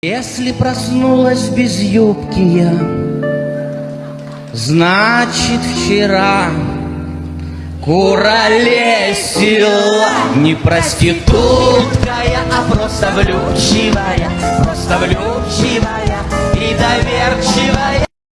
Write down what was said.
Если проснулась без юбки я, значит вчера куролесила не проститутка я, а просто влюбчивая, просто влюбчивая и доверчивая.